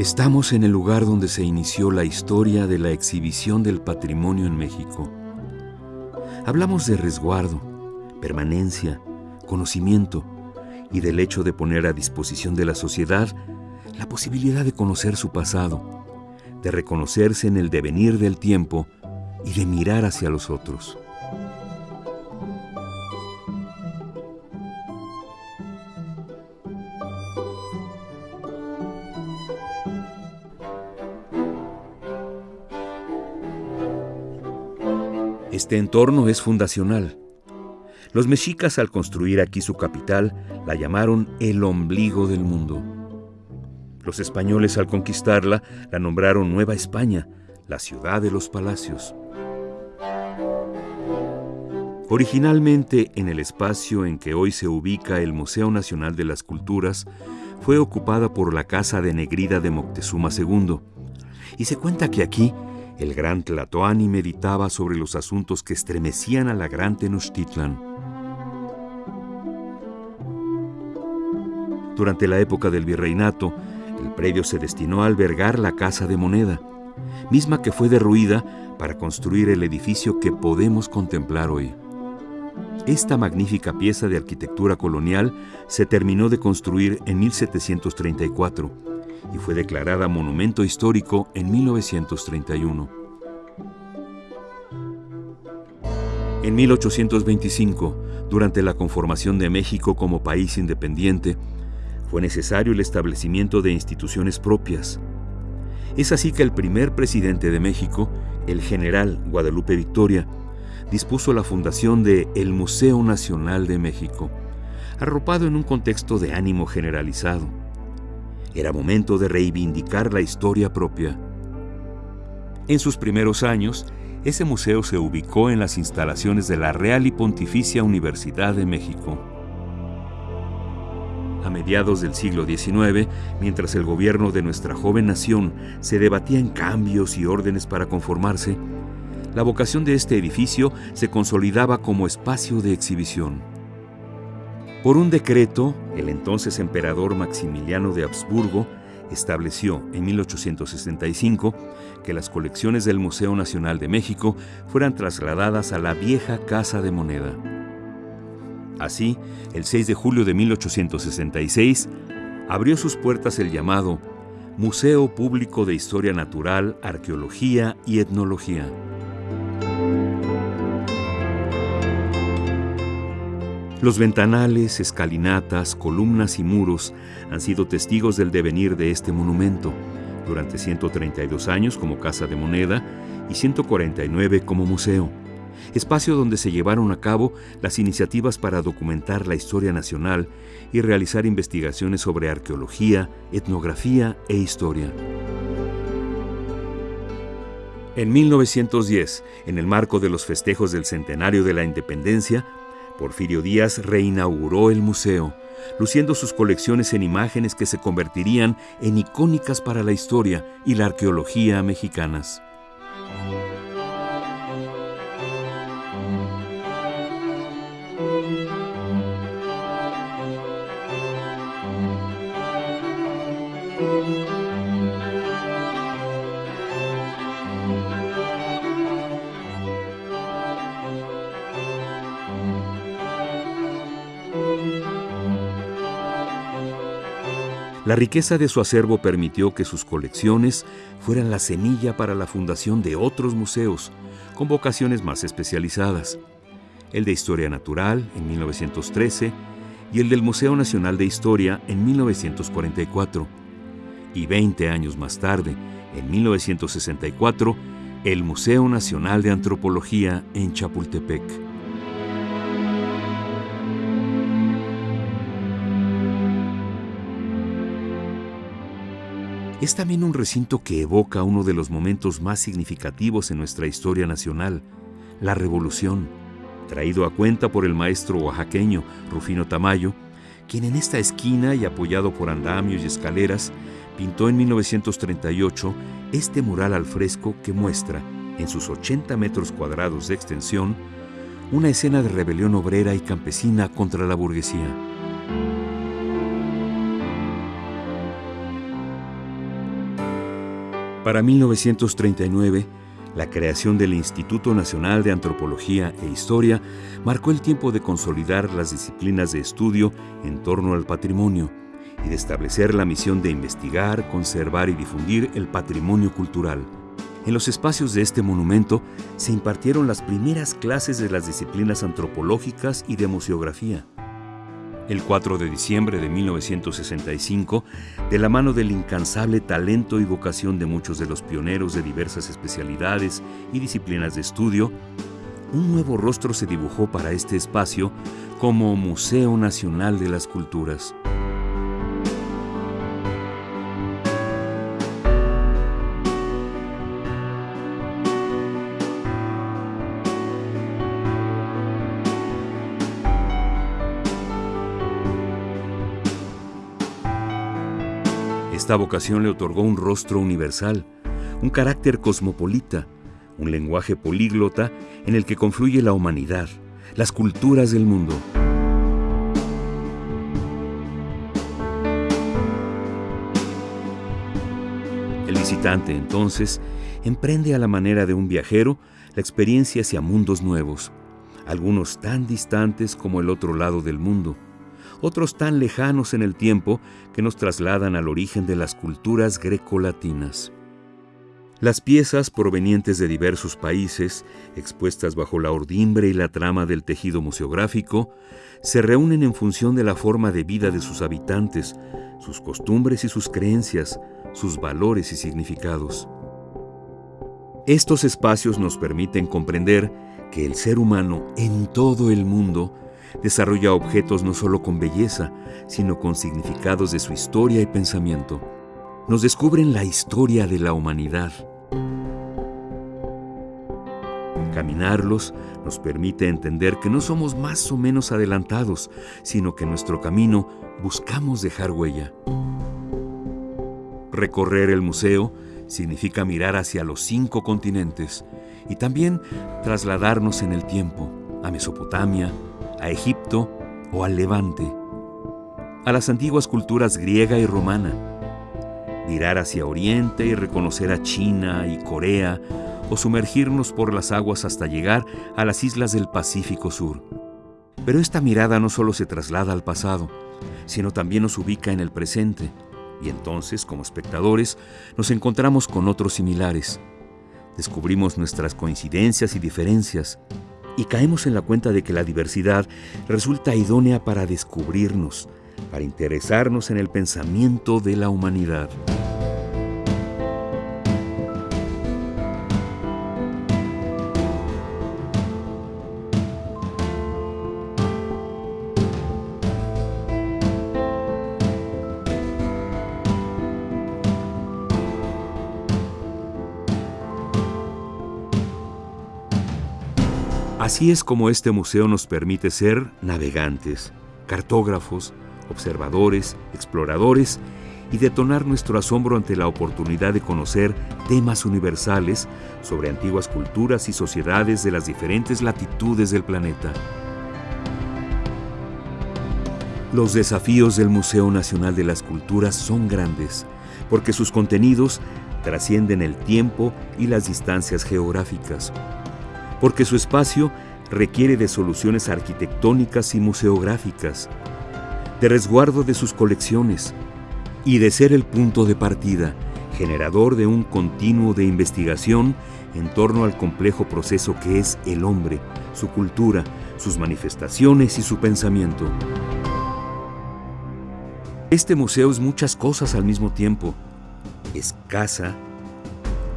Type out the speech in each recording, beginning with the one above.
Estamos en el lugar donde se inició la historia de la exhibición del patrimonio en México. Hablamos de resguardo, permanencia, conocimiento y del hecho de poner a disposición de la sociedad la posibilidad de conocer su pasado, de reconocerse en el devenir del tiempo y de mirar hacia los otros. Este entorno es fundacional. Los mexicas al construir aquí su capital la llamaron el ombligo del mundo. Los españoles al conquistarla la nombraron Nueva España, la ciudad de los palacios. Originalmente en el espacio en que hoy se ubica el Museo Nacional de las Culturas, fue ocupada por la Casa de Negrida de Moctezuma II, y se cuenta que aquí el gran Tlatoani meditaba sobre los asuntos que estremecían a la gran Tenochtitlan. Durante la época del virreinato, el predio se destinó a albergar la Casa de Moneda, misma que fue derruida para construir el edificio que podemos contemplar hoy. Esta magnífica pieza de arquitectura colonial se terminó de construir en 1734 y fue declarada Monumento Histórico en 1931. En 1825, durante la conformación de México como país independiente, fue necesario el establecimiento de instituciones propias. Es así que el primer presidente de México, el general Guadalupe Victoria, dispuso la fundación de el Museo Nacional de México, arropado en un contexto de ánimo generalizado era momento de reivindicar la historia propia. En sus primeros años, ese museo se ubicó en las instalaciones de la Real y Pontificia Universidad de México. A mediados del siglo XIX, mientras el gobierno de nuestra joven nación se debatía en cambios y órdenes para conformarse, la vocación de este edificio se consolidaba como espacio de exhibición. Por un decreto, el entonces emperador Maximiliano de Habsburgo estableció en 1865 que las colecciones del Museo Nacional de México fueran trasladadas a la vieja Casa de Moneda. Así, el 6 de julio de 1866, abrió sus puertas el llamado Museo Público de Historia Natural, Arqueología y Etnología. Los ventanales, escalinatas, columnas y muros han sido testigos del devenir de este monumento, durante 132 años como Casa de Moneda y 149 como museo, espacio donde se llevaron a cabo las iniciativas para documentar la historia nacional y realizar investigaciones sobre arqueología, etnografía e historia. En 1910, en el marco de los festejos del centenario de la independencia, Porfirio Díaz reinauguró el museo, luciendo sus colecciones en imágenes que se convertirían en icónicas para la historia y la arqueología mexicanas. La riqueza de su acervo permitió que sus colecciones fueran la semilla para la fundación de otros museos, con vocaciones más especializadas. El de Historia Natural en 1913 y el del Museo Nacional de Historia en 1944. Y 20 años más tarde, en 1964, el Museo Nacional de Antropología en Chapultepec. Es también un recinto que evoca uno de los momentos más significativos en nuestra historia nacional, la Revolución, traído a cuenta por el maestro oaxaqueño Rufino Tamayo, quien en esta esquina y apoyado por andamios y escaleras, pintó en 1938 este mural al fresco que muestra, en sus 80 metros cuadrados de extensión, una escena de rebelión obrera y campesina contra la burguesía. Para 1939, la creación del Instituto Nacional de Antropología e Historia marcó el tiempo de consolidar las disciplinas de estudio en torno al patrimonio y de establecer la misión de investigar, conservar y difundir el patrimonio cultural. En los espacios de este monumento se impartieron las primeras clases de las disciplinas antropológicas y de museografía. El 4 de diciembre de 1965, de la mano del incansable talento y vocación de muchos de los pioneros de diversas especialidades y disciplinas de estudio, un nuevo rostro se dibujó para este espacio como Museo Nacional de las Culturas. Esta vocación le otorgó un rostro universal, un carácter cosmopolita, un lenguaje políglota en el que confluye la humanidad, las culturas del mundo. El visitante, entonces, emprende a la manera de un viajero la experiencia hacia mundos nuevos, algunos tan distantes como el otro lado del mundo otros tan lejanos en el tiempo que nos trasladan al origen de las culturas grecolatinas. Las piezas provenientes de diversos países, expuestas bajo la ordimbre y la trama del tejido museográfico, se reúnen en función de la forma de vida de sus habitantes, sus costumbres y sus creencias, sus valores y significados. Estos espacios nos permiten comprender que el ser humano en todo el mundo desarrolla objetos no solo con belleza, sino con significados de su historia y pensamiento. Nos descubren la historia de la humanidad. Caminarlos nos permite entender que no somos más o menos adelantados, sino que en nuestro camino buscamos dejar huella. Recorrer el museo significa mirar hacia los cinco continentes y también trasladarnos en el tiempo, a Mesopotamia, a Egipto o al Levante, a las antiguas culturas griega y romana, mirar hacia Oriente y reconocer a China y Corea o sumergirnos por las aguas hasta llegar a las islas del Pacífico Sur. Pero esta mirada no solo se traslada al pasado, sino también nos ubica en el presente, y entonces, como espectadores, nos encontramos con otros similares. Descubrimos nuestras coincidencias y diferencias, y caemos en la cuenta de que la diversidad resulta idónea para descubrirnos, para interesarnos en el pensamiento de la humanidad. Así es como este museo nos permite ser navegantes, cartógrafos, observadores, exploradores y detonar nuestro asombro ante la oportunidad de conocer temas universales sobre antiguas culturas y sociedades de las diferentes latitudes del planeta. Los desafíos del Museo Nacional de las Culturas son grandes, porque sus contenidos trascienden el tiempo y las distancias geográficas porque su espacio requiere de soluciones arquitectónicas y museográficas, de resguardo de sus colecciones y de ser el punto de partida, generador de un continuo de investigación en torno al complejo proceso que es el hombre, su cultura, sus manifestaciones y su pensamiento. Este museo es muchas cosas al mismo tiempo. Es casa,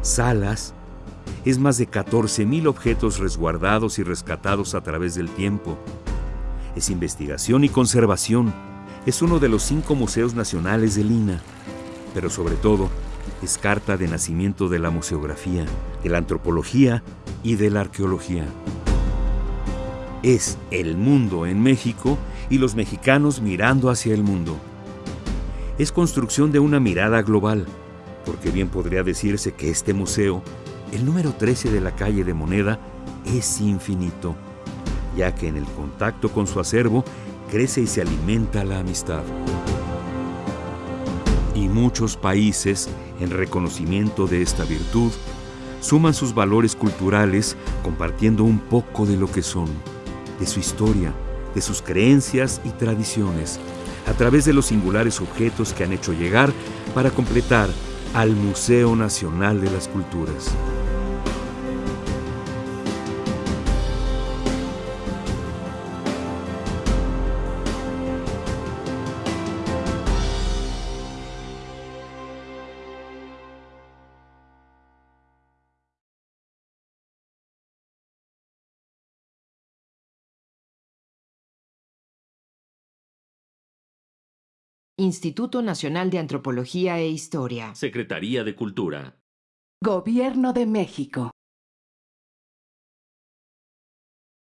salas, es más de 14.000 objetos resguardados y rescatados a través del tiempo. Es investigación y conservación. Es uno de los cinco museos nacionales de Lina. Pero sobre todo, es carta de nacimiento de la museografía, de la antropología y de la arqueología. Es el mundo en México y los mexicanos mirando hacia el mundo. Es construcción de una mirada global, porque bien podría decirse que este museo el número 13 de la calle de Moneda es infinito, ya que en el contacto con su acervo crece y se alimenta la amistad. Y muchos países, en reconocimiento de esta virtud, suman sus valores culturales compartiendo un poco de lo que son, de su historia, de sus creencias y tradiciones, a través de los singulares objetos que han hecho llegar para completar al Museo Nacional de las Culturas. Instituto Nacional de Antropología e Historia. Secretaría de Cultura. Gobierno de México.